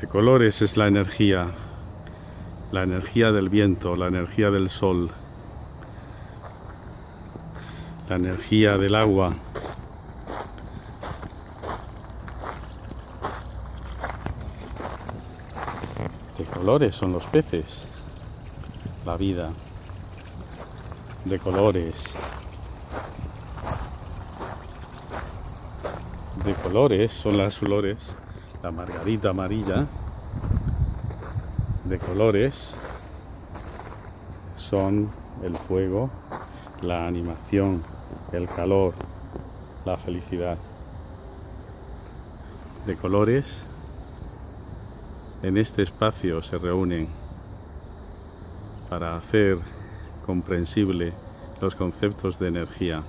De colores es la energía, la energía del viento, la energía del sol, la energía del agua. De colores son los peces, la vida, de colores. De colores son las flores la margarita amarilla de colores son el fuego, la animación, el calor, la felicidad. De colores en este espacio se reúnen para hacer comprensible los conceptos de energía